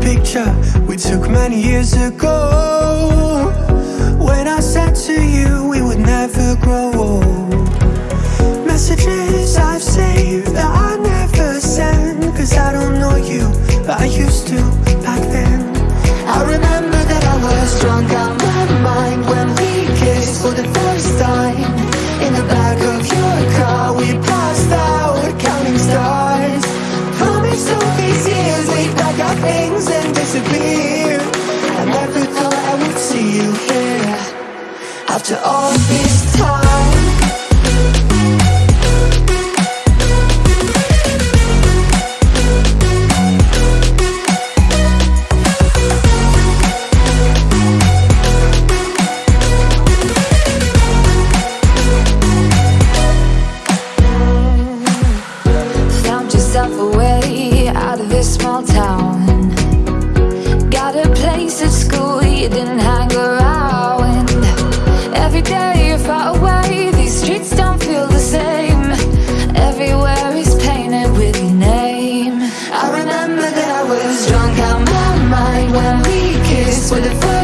picture we took many years ago. When I said to you we would never grow old After all this time this small town. Got a place at school you didn't hang around.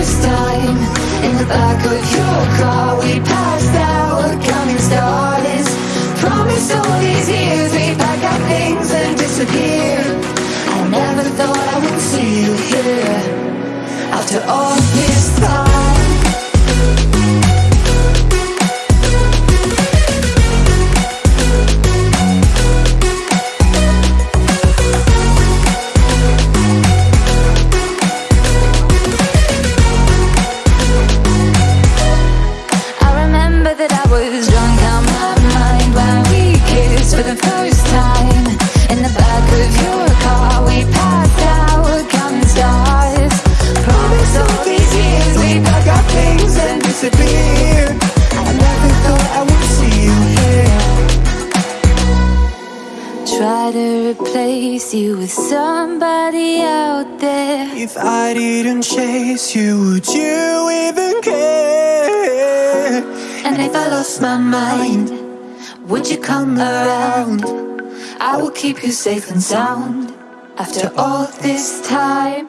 First time. In the back of your car we passed out. Counting stars Promised all these years. We'd pack our things and disappear. I never thought I would see you here. After all this was drunk out my mind when we kissed for the first time. In the back of your car, we passed out counting stars. Promised all these years we'd pack our things and disappear I never thought I would see you here Try to replace you with somebody out there. If I didn't chase you, would you even care? I lost my mind, would you come around? I will keep you safe and sound after all this time.